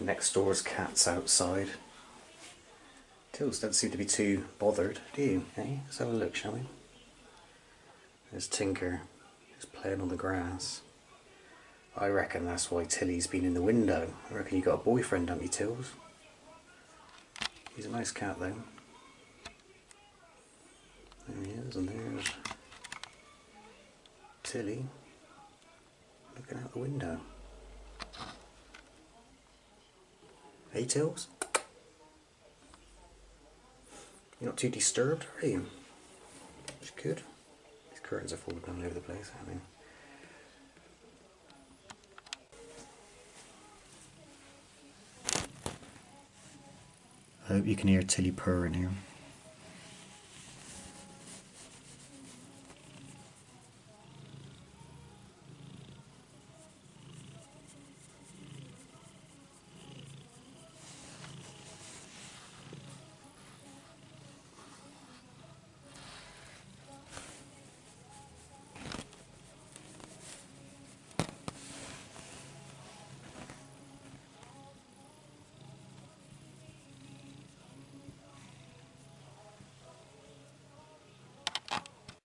Next door's cat's outside. Tills don't seem to be too bothered, do you? Hey, let's have a look, shall we? There's Tinker, just playing on the grass. I reckon that's why Tilly's been in the window. I reckon you got a boyfriend, haven't you, Tills? He's a nice cat, though. There he is, and there's Tilly looking out the window. You're not too disturbed, are you? It's good. These curtains are falling all over the place, I mean. I hope you can hear Tilly purring here.